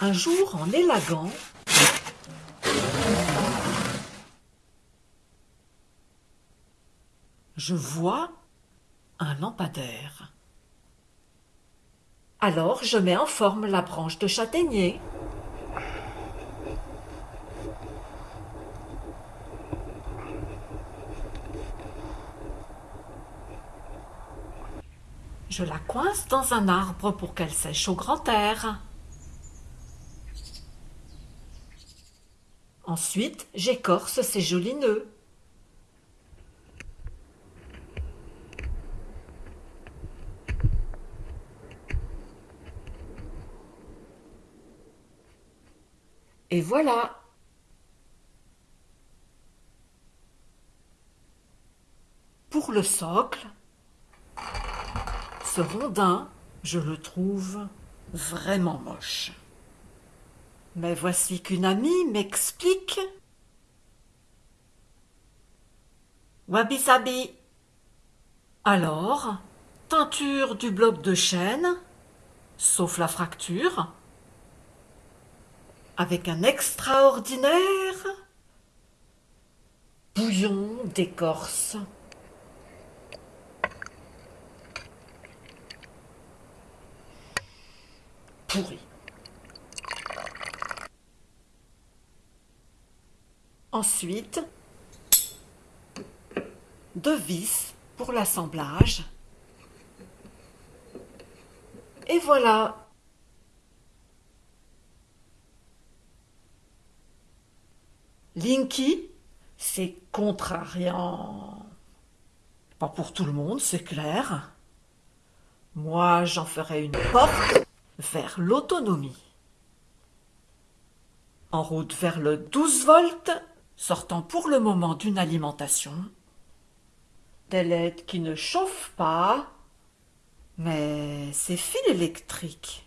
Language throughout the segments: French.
Un jour, en élagant, je vois un lampadaire. Alors je mets en forme la branche de châtaignier. Je la coince dans un arbre pour qu'elle sèche au grand air. Ensuite, j'écorce ces jolis nœuds. Et voilà Pour le socle, ce rondin, je le trouve vraiment moche. Mais voici qu'une amie m'explique. Wabi sabi. Alors, teinture du bloc de chêne, sauf la fracture, avec un extraordinaire bouillon d'écorce. Pourri. Ensuite, deux vis pour l'assemblage. Et voilà Linky, c'est contrariant. Pas pour tout le monde, c'est clair. Moi, j'en ferai une porte vers l'autonomie. En route vers le 12 volts, sortant pour le moment d'une alimentation. Des LED qui ne chauffent pas, mais c'est fil électrique.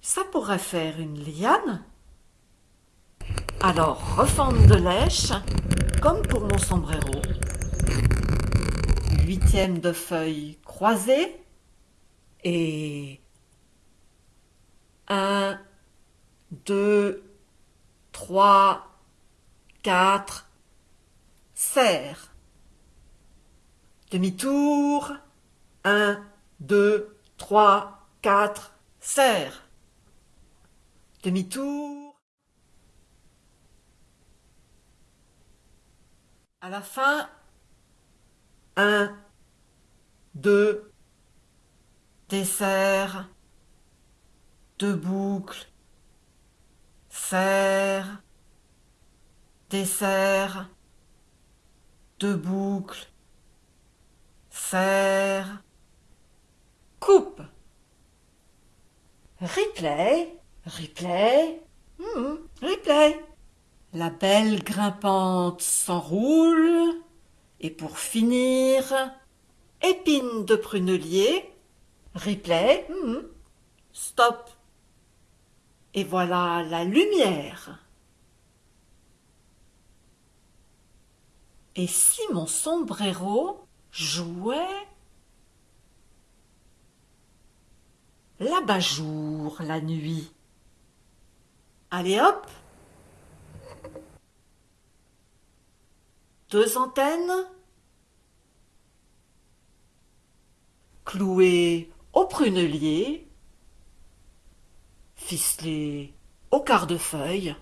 Ça pourrait faire une liane. Alors, reforme de lèche, comme pour mon sombrero. Huitième de feuilles croisées. Et... Un, deux, trois, quatre, serre. Demi-tour. Un, deux, trois, quatre, serre. Demi-tour. À la fin, un, deux, dessert, deux boucles, serre, dessert, deux boucles, serre, coupe. Replay. Replay. Hmm, replay. La belle grimpante s'enroule. Et pour finir, épine de prunelier. Replay. Hmm, stop. Et voilà la lumière. Et si mon sombrero jouait l'abat-jour la nuit? Allez hop! Deux antennes. Clouées au prunelier, ficelées au quart de feuille.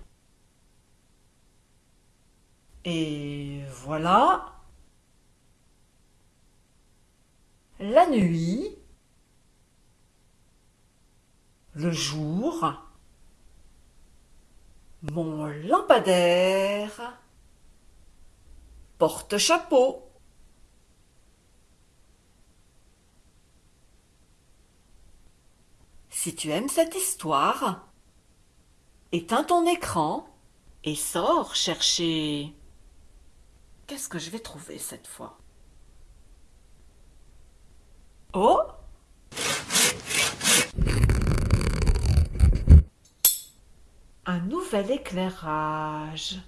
Et voilà. La nuit, le jour, mon lampadaire porte-chapeau. Si tu aimes cette histoire, éteins ton écran et sors chercher... Qu'est-ce que je vais trouver cette fois? Oh! Un nouvel éclairage.